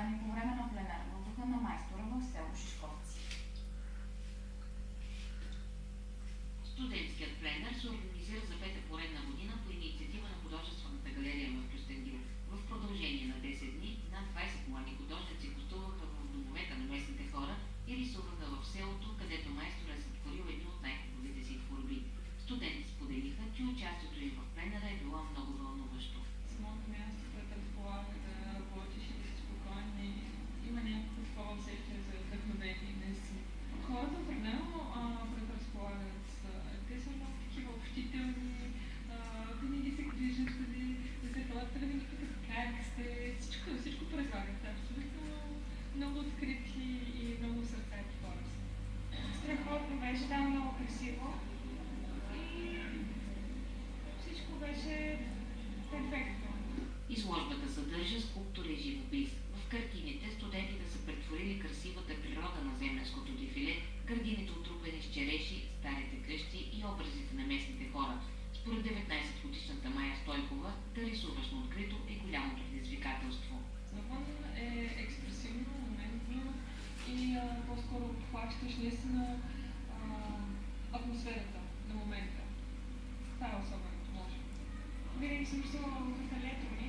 orang orang съдържа скулптури и живопис. В картините студентите са претворили красивата природа на земенското дефиле, градините отрупени с череши, старите къщи и образите на местните хора. Според 19-годишната Майя Стойкова, да рисуваш на открито е голямо предизвикателство. За мен е експресивно, моментно и по-скоро обхващаш наистина атмосферата на момента. Това е особеното, може. Винаги съм рисувала в лето,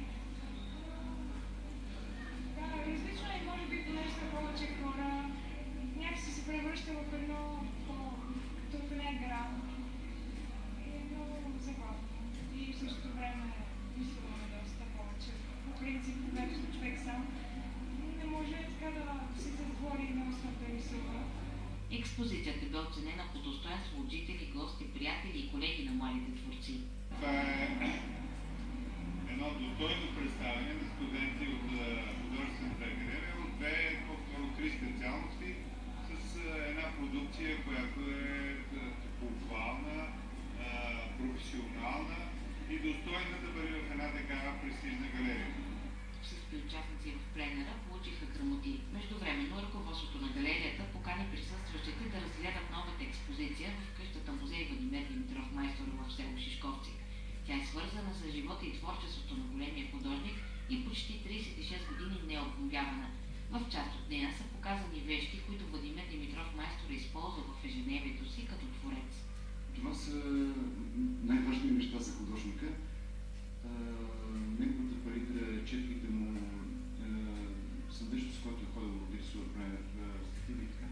Превръща в едно в една игра. И е много забавно. И в същото време мислено е доста повече. По принцип, когато човек сам, не може така да се затвори на устната рисува. Експозицията бе оценена пленера получиха грамоти. Междувременно ръководството на галерията покани присъстващите да разгледат новата експозиция в къщата музей Владимир Димитров майстор в село Шишковци. Тя е свързана с живота и творчеството на големия художник и почти 36 години не е обновявана. В част от нея са показани вещи, които Владимир Димитров майстор е използвал в ежедневието си като творец. съдържа, с който е ходил в Бирсур, правя стативи и така.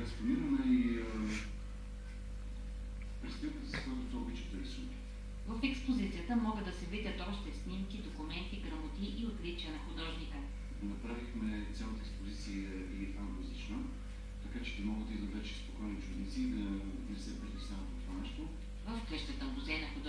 Експонирана е и престилката, с която той обича да рисува. В експозицията могат да се видят още снимки, документи, грамоти и отличия на художника. Направихме цялата експозиция и англоязична, така че ще могат да идват вече спокойни чудници да не се притесняват от това нещо. В къщата музей на художника